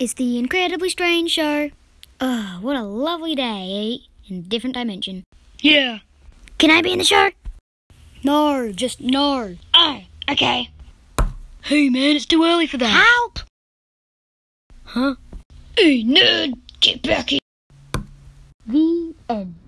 It's the Incredibly Strange Show. Oh, what a lovely day. Eh? In different dimension. Yeah. Can I be in the show? No, just no. Oh, okay. Hey man, it's too early for that. Help! Huh? Hey, nerd, get back here. The end.